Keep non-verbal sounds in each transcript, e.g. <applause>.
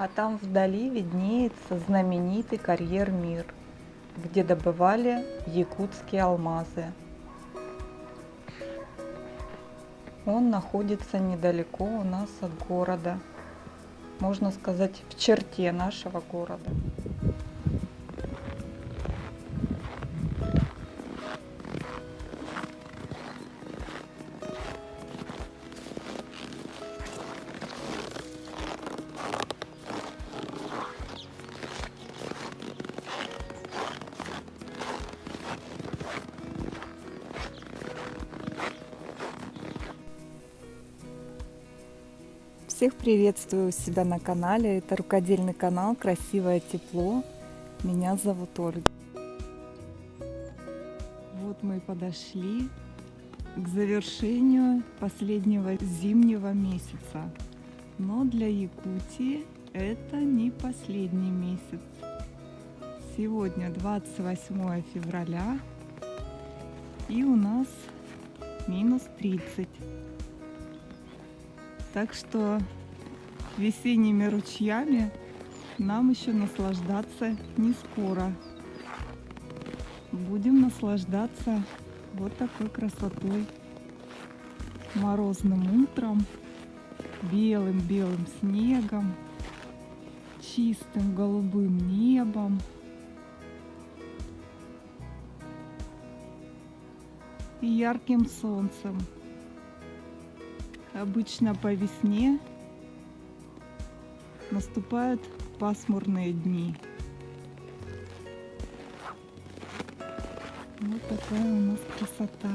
А там вдали виднеется знаменитый карьер Мир, где добывали якутские алмазы. Он находится недалеко у нас от города, можно сказать, в черте нашего города. Приветствую себя на канале. Это рукодельный канал Красивое тепло. Меня зовут Ольга. Вот мы и подошли к завершению последнего зимнего месяца. Но для Якутии это не последний месяц. Сегодня 28 февраля и у нас минус 30. Так что весенними ручьями нам еще наслаждаться не скоро. Будем наслаждаться вот такой красотой. Морозным утром, белым-белым снегом, чистым голубым небом. И ярким солнцем. Обычно по весне наступают пасмурные дни. Вот такая у нас красота.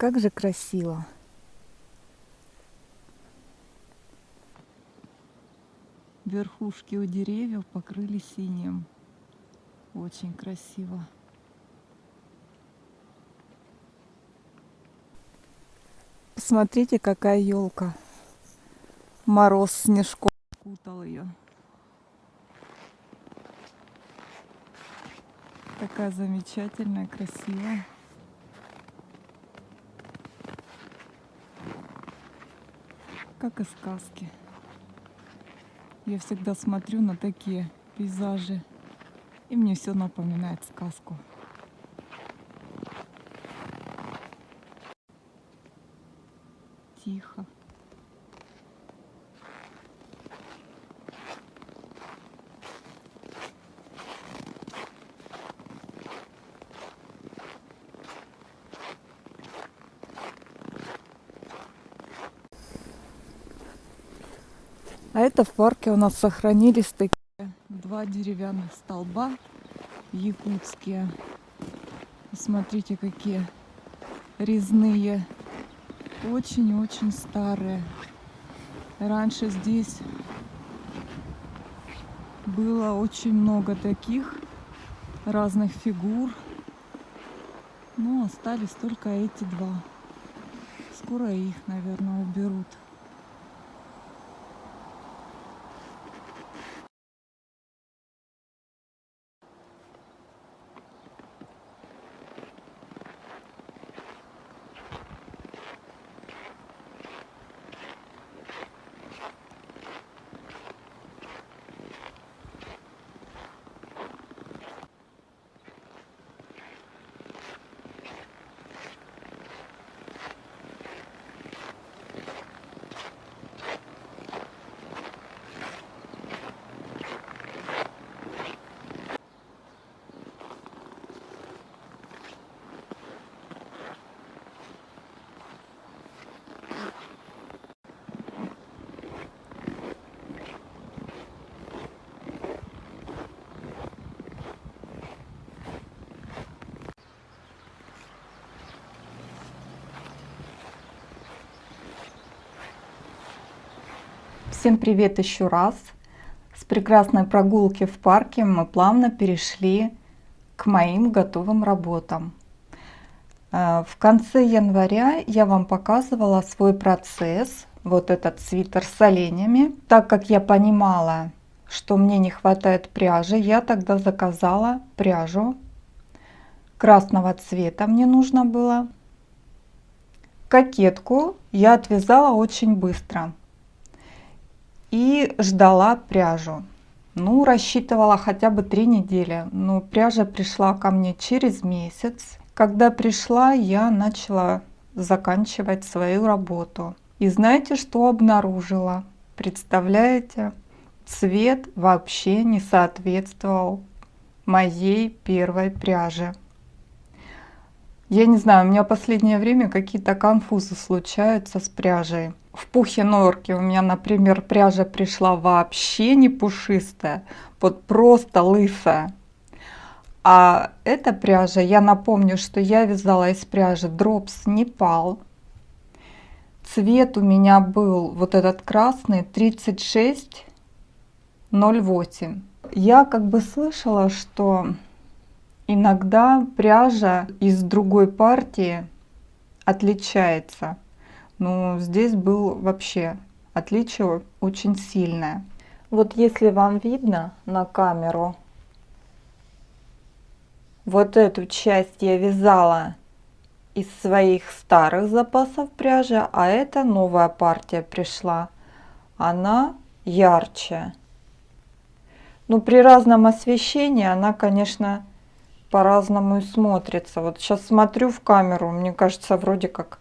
Как же красиво! Верхушки у деревьев покрыли синим. Очень красиво. Посмотрите, какая елка. Мороз снежком кутал ее. Такая замечательная, красивая. Как и сказки. Я всегда смотрю на такие пейзажи, и мне все напоминает сказку. Это в парке у нас сохранились такие два деревянных столба якутские. Смотрите, какие резные. Очень-очень старые. Раньше здесь было очень много таких разных фигур. Но остались только эти два. Скоро их, наверное, уберут. Всем привет еще раз! С прекрасной прогулки в парке мы плавно перешли к моим готовым работам. Э, в конце января я вам показывала свой процесс, вот этот свитер с оленями. Так как я понимала, что мне не хватает пряжи, я тогда заказала пряжу красного цвета мне нужно было. Кокетку я отвязала очень быстро и ждала пряжу. Ну, рассчитывала хотя бы три недели, но пряжа пришла ко мне через месяц. Когда пришла, я начала заканчивать свою работу. И знаете, что обнаружила? Представляете? Цвет вообще не соответствовал моей первой пряже. Я не знаю, у меня последнее время какие-то конфузы случаются с пряжей. В пухе норки у меня, например, пряжа пришла вообще не пушистая, вот просто лысая. А эта пряжа, я напомню, что я вязала из пряжи Drops Nepal. Цвет у меня был вот этот красный 3608. Я как бы слышала, что иногда пряжа из другой партии отличается. Но здесь был вообще отличие очень сильное. Вот если вам видно на камеру, вот эту часть я вязала из своих старых запасов пряжи, а эта новая партия пришла. Она ярче. Ну, при разном освещении она, конечно, по-разному и смотрится. Вот сейчас смотрю в камеру, мне кажется, вроде как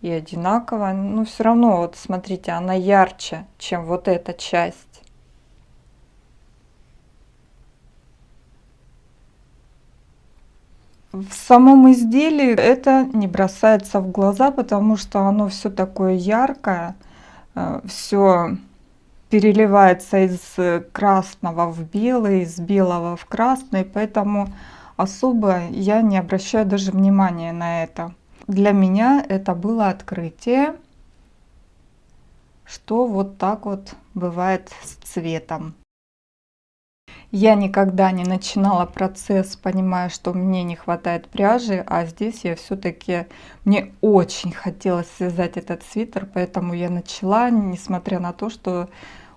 и одинаково. Но все равно, вот смотрите, она ярче, чем вот эта часть. В самом изделии это не бросается в глаза, потому что оно все такое яркое, э, все переливается из красного в белый, из белого в красный, поэтому особо я не обращаю даже внимания на это. Для меня это было открытие, что вот так вот бывает с цветом. Я никогда не начинала процесс, понимая, что мне не хватает пряжи, а здесь я все-таки, мне очень хотелось связать этот свитер, поэтому я начала, несмотря на то, что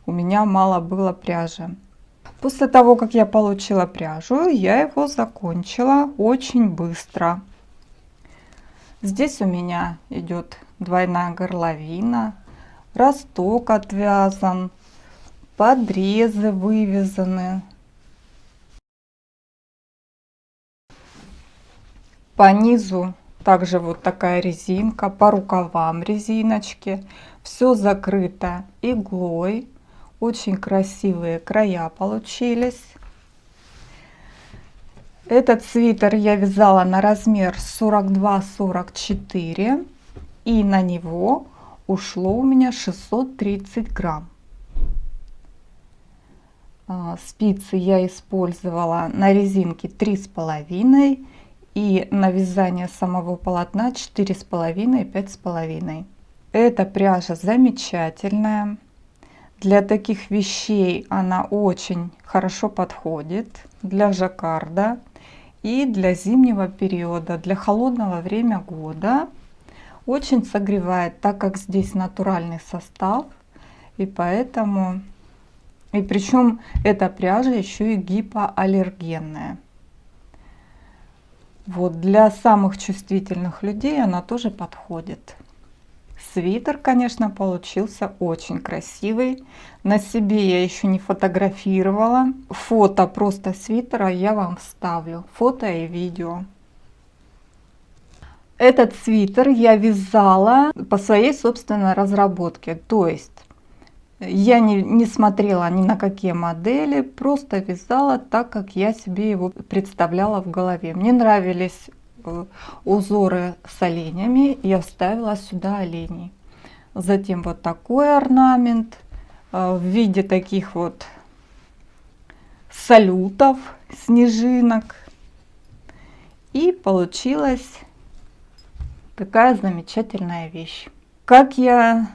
у меня мало было пряжи. После того, как я получила пряжу, я его закончила очень быстро. Здесь у меня идет двойная горловина, росток отвязан, подрезы вывязаны. По низу также вот такая резинка, по рукавам резиночки. Все закрыто иглой. Очень красивые края получились. Этот свитер я вязала на размер 42-44 и на него ушло у меня 630 грамм. А, спицы я использовала на резинке 3,5 и на вязание самого полотна 4,5-5,5. Эта пряжа замечательная. Для таких вещей она очень хорошо подходит. Для жаккарда и для зимнего периода, для холодного время года. Очень согревает, так как здесь натуральный состав. И поэтому, и причем эта пряжа еще и гипоаллергенная. Вот для самых чувствительных людей она тоже подходит. Свитер, конечно, получился очень красивый. На себе я еще не фотографировала. Фото просто свитера я вам вставлю. Фото и видео. Этот свитер я вязала по своей собственной разработке. То есть я не, не смотрела ни на какие модели, просто вязала так, как я себе его представляла в голове. Мне нравились узоры с оленями, я вставила сюда оленей. Затем вот такой орнамент э, в виде таких вот салютов, снежинок. И получилась такая замечательная вещь. Как я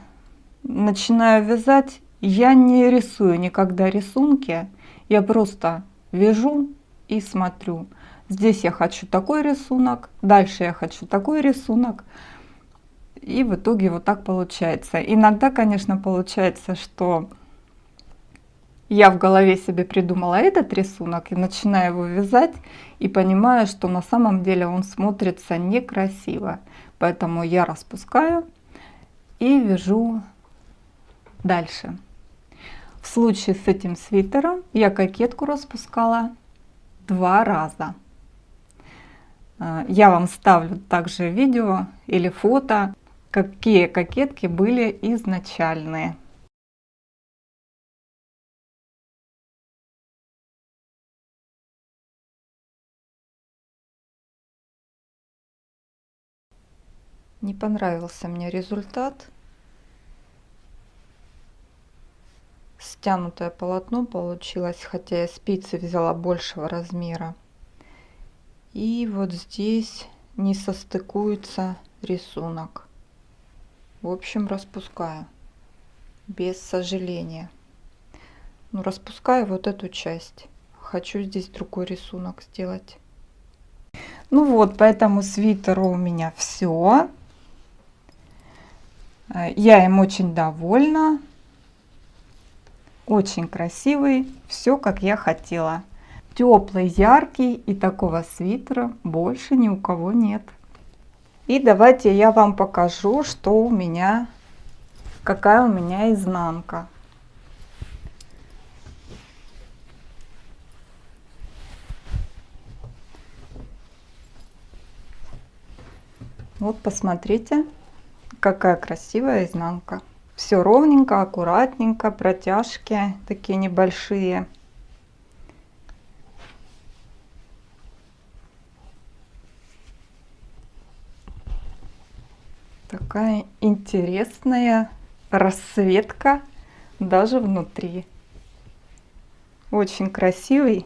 начинаю вязать, Я не рисую никогда рисунки, я просто вяжу и смотрю. Здесь я хочу такой рисунок, дальше я хочу такой рисунок. И в итоге вот так получается. Иногда, конечно, получается, что я в голове себе придумала этот рисунок и начинаю его вязать и понимаю, что на самом деле он смотрится некрасиво. Поэтому я распускаю и вяжу дальше. В случае с этим свитером я кокетку распускала два раза. А, я вам ставлю также видео или фото, какие кокетки были изначальные. Не понравился мне результат. Стянутое полотно получилось, хотя я спицы взяла большего размера. И вот здесь не состыкуется рисунок. В общем, распускаю без сожаления. Ну, распускаю вот эту часть. Хочу здесь другой рисунок сделать. Ну вот, поэтому свитеру у меня все. Я им очень довольна. Очень красивый, все как я хотела. Теплый, яркий и такого свитера больше ни у кого нет. И давайте я вам покажу, что у меня, какая у меня изнанка. Вот посмотрите какая красивая изнанка. Все ровненько, аккуратненько, протяжки такие небольшие. Такая интересная расцветка даже внутри. Очень красивый.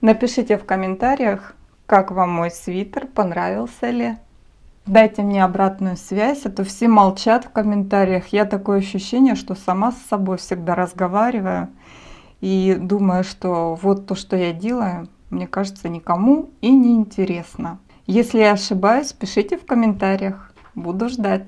Напишите в комментариях, как вам мой свитер, понравился ли. Дайте мне обратную связь, а то все молчат в комментариях. Я такое ощущение, что сама с собой всегда разговариваю и думаю, что вот то, что я делаю, мне кажется, никому и не интересно. Если я ошибаюсь, пишите в комментариях. Буду ждать.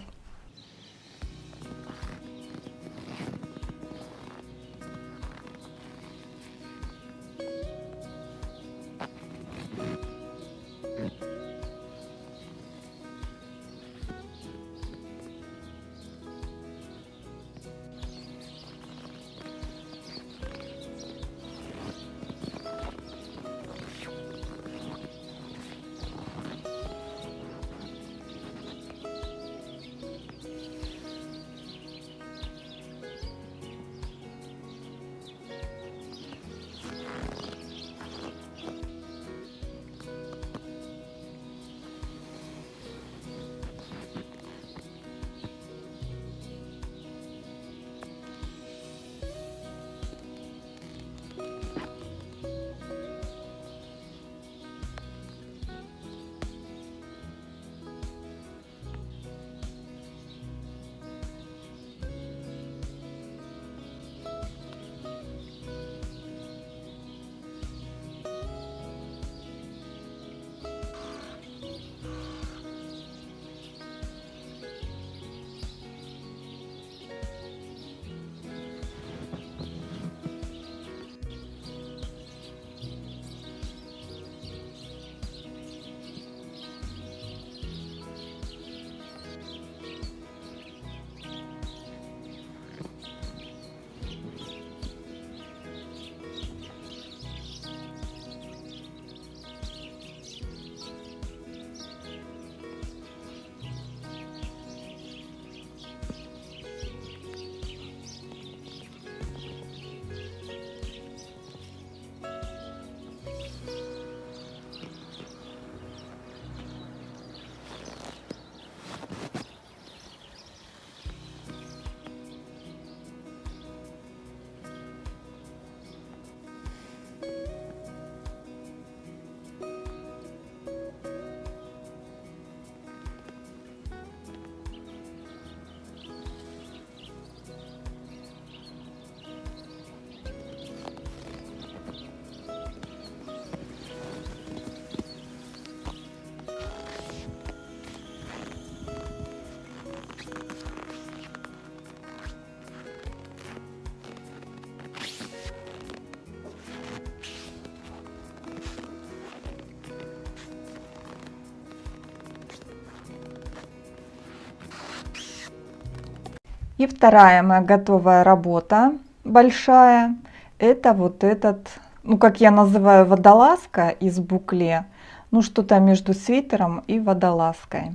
И вторая моя готовая работа, большая, это вот этот, ну как я называю, водолазка из букле. Ну что-то между свитером и водолазкой.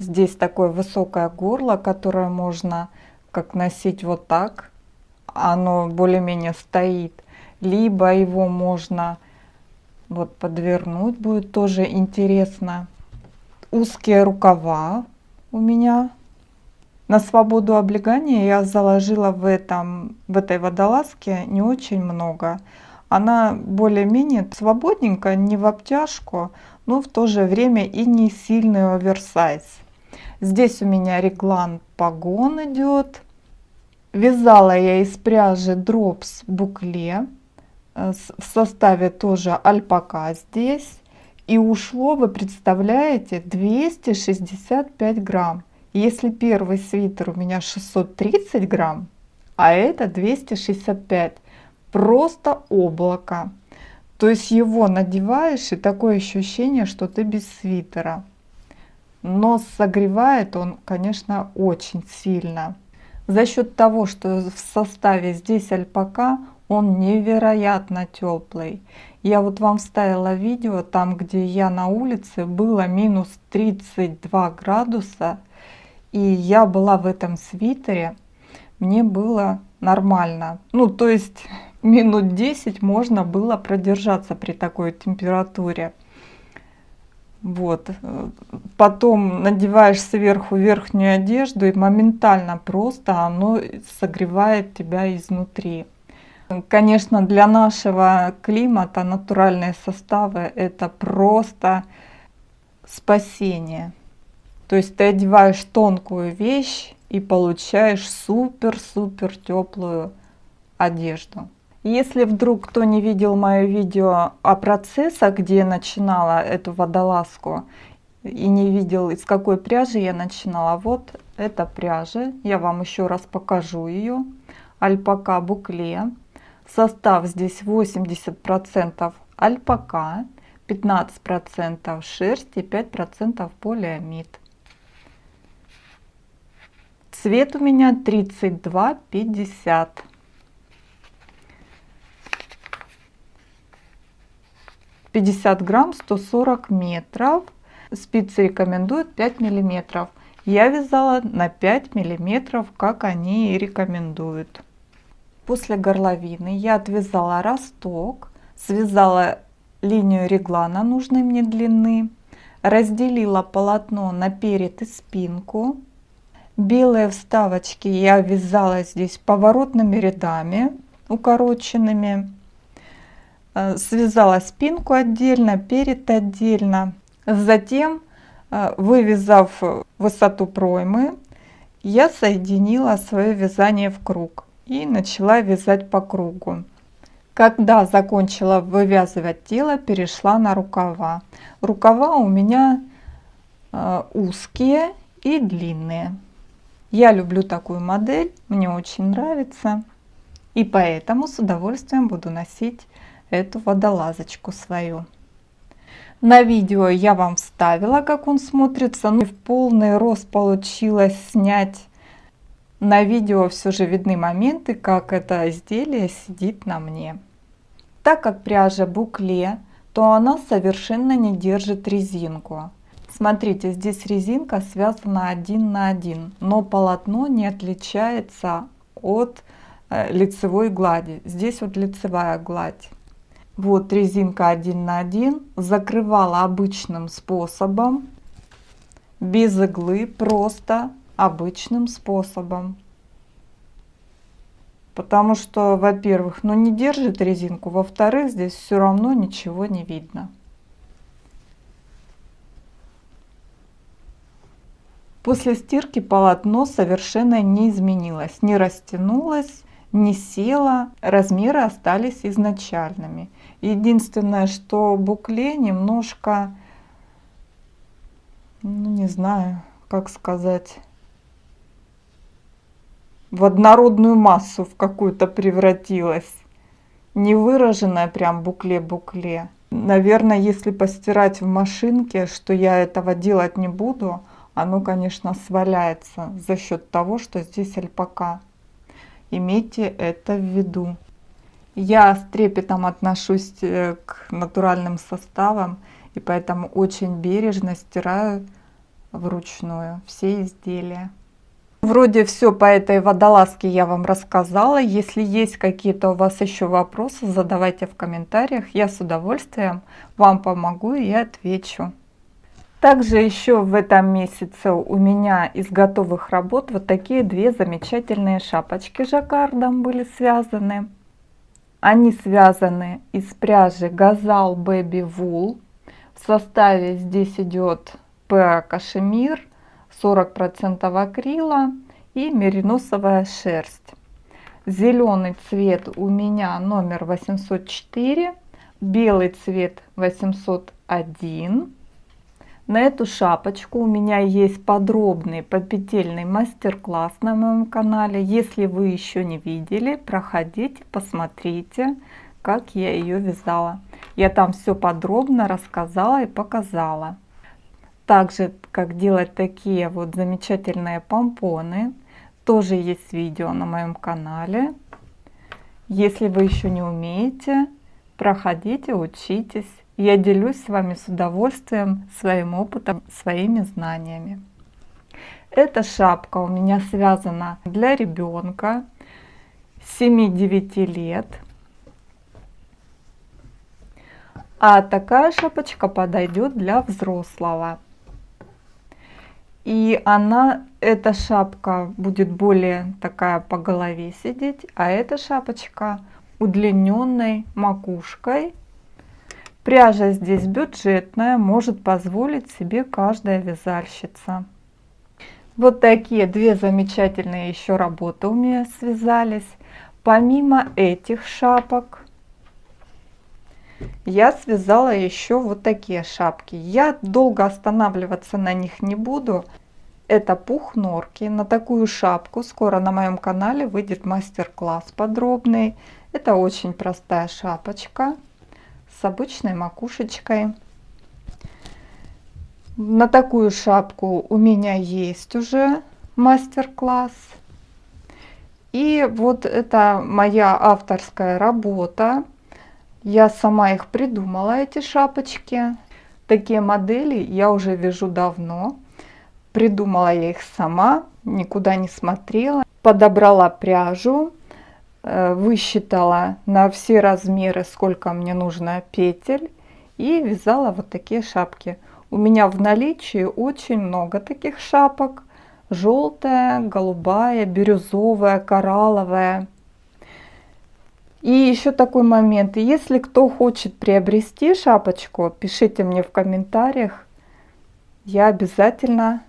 Здесь такое высокое горло, которое можно как носить вот так. Оно более-менее стоит. Либо его можно вот подвернуть, будет тоже интересно. Узкие рукава у меня на свободу облегания я заложила в, этом, в этой водолазке не очень много. Она более-менее свободненькая, не в обтяжку, но в то же время и не сильный оверсайз. Здесь у меня реглан погон идет. Вязала я из пряжи дропс букле. Э, в составе тоже альпака здесь. И ушло, вы представляете, 265 грамм. Если первый свитер у меня 630 грамм, а это 265, просто облако. То есть его надеваешь и такое ощущение, что ты без свитера. Но согревает он, конечно, очень сильно. За счет того, что в составе здесь альпака, он невероятно теплый. Я вот вам вставила видео, там где я на улице, было минус 32 градуса и я была в этом свитере, мне было нормально. Ну, то есть <laughs> минут 10 можно было продержаться при такой температуре. Вот. Потом надеваешь сверху верхнюю одежду и моментально просто оно согревает тебя изнутри. Конечно, для нашего климата натуральные составы это просто спасение. То есть ты одеваешь тонкую вещь и получаешь супер-супер теплую одежду. Если вдруг кто не видел мое видео о процессах, где я начинала эту водолазку, и не видел, из какой пряжи я начинала, вот эта пряжа, я вам еще раз покажу ее, альпака букле. Состав здесь 80% альпака, 15% шерсть и 5% полиамид. Цвет у меня 32,50. Пятьдесят грамм 140 метров. Спицы рекомендуют 5 миллиметров. Я вязала на 5 миллиметров, как они и рекомендуют. После горловины я отвязала росток, связала линию реглана нужной мне длины, разделила полотно на перед и спинку, Белые вставочки я вязала здесь поворотными рядами укороченными. Э, связала спинку отдельно, перед отдельно. Затем, э, вывязав высоту проймы, я соединила свое вязание в круг и начала вязать по кругу. Когда закончила вывязывать тело, перешла на рукава. Рукава у меня э, узкие и длинные. Я люблю такую модель, мне очень нравится. И поэтому с удовольствием буду носить эту водолазочку свою. На видео я вам вставила, как он смотрится. Ну, в полный рост получилось снять. На видео все же видны моменты, как это изделие сидит на мне. Так как пряжа букле, то она совершенно не держит резинку. Смотрите, здесь резинка связана один на один, но полотно не отличается от э, лицевой глади. Здесь вот лицевая гладь. Вот резинка один на один. Закрывала обычным способом, без иглы, просто обычным способом. Потому что, во-первых, ну не держит резинку, во-вторых, здесь все равно ничего не видно. После стирки полотно совершенно не изменилось, не растянулось, не село, размеры остались изначальными. Единственное, что букле немножко, ну не знаю, как сказать, в однородную массу в какую-то превратилась. Не выраженная прям букле-букле. Наверное, если постирать в машинке, что я этого делать не буду, оно, конечно, сваляется за счет того, что здесь альпака. Имейте это в виду. Я с трепетом отношусь э, к натуральным составам, и поэтому очень бережно стираю вручную все изделия. Вроде все по этой водолазке я вам рассказала. Если есть какие-то у вас еще вопросы, задавайте в комментариях. Я с удовольствием вам помогу и отвечу. Также еще в этом месяце у меня из готовых работ вот такие две замечательные шапочки жаккардом были связаны. Они связаны из пряжи Газал Baby Wool. В составе здесь идет ПА кашемир, 40% акрила и мериносовая шерсть. Зеленый цвет у меня номер 804, белый цвет 801. На эту шапочку у меня есть подробный попетельный мастер-класс на моем канале. Если вы еще не видели, проходите, посмотрите, как я ее вязала. Я там все подробно рассказала и показала. Также, как делать такие вот замечательные помпоны, тоже есть видео на моем канале. Если вы еще не умеете, проходите, учитесь. Я делюсь с вами с удовольствием своим опытом, своими знаниями. Эта шапка у меня связана для ребенка 7-9 лет. А такая шапочка подойдет для взрослого. И она, эта шапка будет более такая по голове сидеть, а эта шапочка удлиненной макушкой Пряжа здесь бюджетная, может позволить себе каждая вязальщица. Вот такие две замечательные еще работы у меня связались. Помимо этих шапок, я связала еще вот такие шапки. Я долго останавливаться на них не буду. Это пух норки. На такую шапку скоро на моем канале выйдет мастер-класс подробный. Это очень простая шапочка с обычной макушечкой. На такую шапку у меня есть уже мастер-класс. И вот это моя авторская работа. Я сама их придумала, эти шапочки. Такие модели я уже вяжу давно. Придумала я их сама, никуда не смотрела. Подобрала пряжу, высчитала на все размеры, сколько мне нужно петель и вязала вот такие шапки. У меня в наличии очень много таких шапок. Желтая, голубая, бирюзовая, коралловая. И еще такой момент. Если кто хочет приобрести шапочку, пишите мне в комментариях. Я обязательно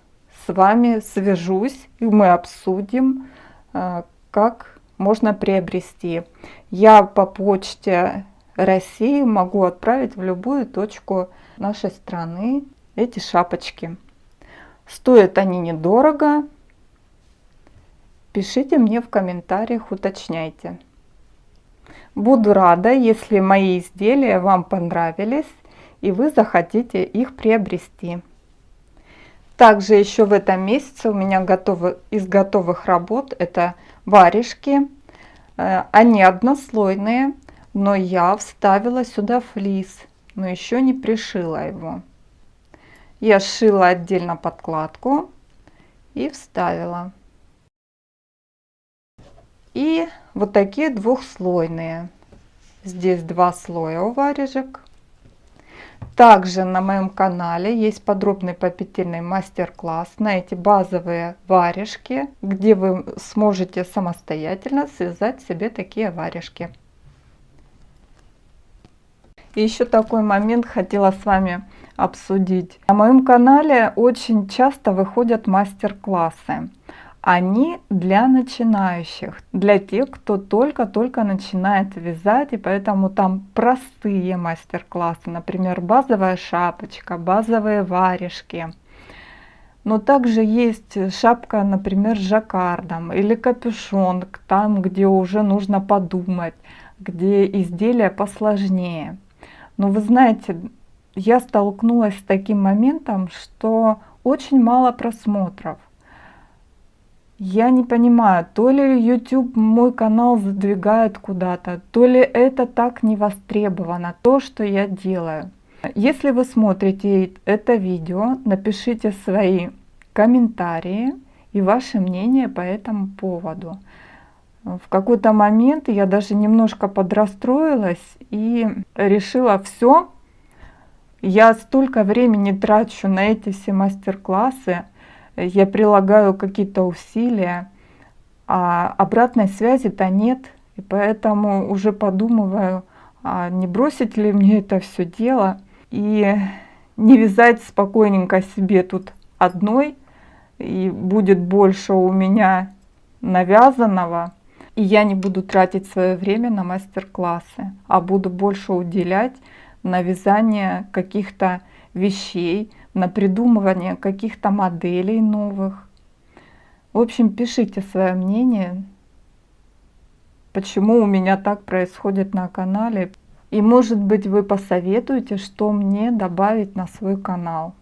с вами свяжусь и мы обсудим, э, как можно приобрести. Я по почте России могу отправить в любую точку нашей страны эти шапочки. Стоят они недорого. Пишите мне в комментариях, уточняйте. Буду рада, если мои изделия вам понравились и вы захотите их приобрести. Также еще в этом месяце у меня готовы, из готовых работ это варежки. Э, они однослойные, но я вставила сюда флис, но еще не пришила его. Я сшила отдельно подкладку и вставила. И вот такие двухслойные. Здесь два слоя у варежек. Также на моем канале есть подробный попетельный мастер-класс на эти базовые варежки, где вы сможете самостоятельно связать себе такие варежки. И еще такой момент хотела с вами обсудить. На моем канале очень часто выходят мастер-классы они для начинающих, для тех, кто только-только начинает вязать, и поэтому там простые мастер-классы, например, базовая шапочка, базовые варежки. Но также есть шапка, например, с жаккардом или капюшон, там, где уже нужно подумать, где изделие посложнее. Но вы знаете, я столкнулась с таким моментом, что очень мало просмотров. Я не понимаю, то ли YouTube мой канал задвигает куда-то, то ли это так не востребовано, то, что я делаю. Если вы смотрите это видео, напишите свои комментарии и ваше мнение по этому поводу. В какой-то момент я даже немножко подрастроилась и решила все. Я столько времени трачу на эти все мастер-классы, я прилагаю какие-то усилия, а обратной связи-то нет. И поэтому уже подумываю, а не бросить ли мне это все дело и не вязать спокойненько себе тут одной, и будет больше у меня навязанного, и я не буду тратить свое время на мастер-классы, а буду больше уделять на вязание каких-то вещей, на придумывание каких-то моделей новых. В общем, пишите свое мнение, почему у меня так происходит на канале. И может быть вы посоветуете, что мне добавить на свой канал.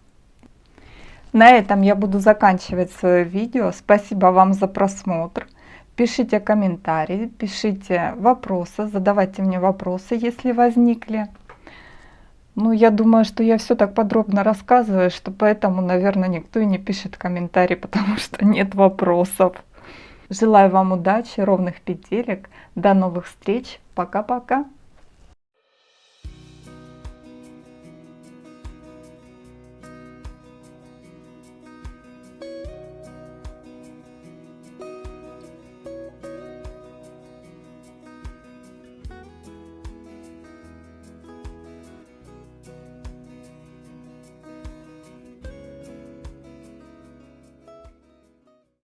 На этом я буду заканчивать свое видео. Спасибо вам за просмотр. Пишите комментарии, пишите вопросы, задавайте мне вопросы, если возникли. Ну, я думаю, что я все так подробно рассказываю, что поэтому, наверное, никто и не пишет комментарий, <laughs> потому что нет вопросов. Желаю вам удачи, ровных петелек. До новых встреч. Пока-пока.